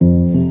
Mm-hmm.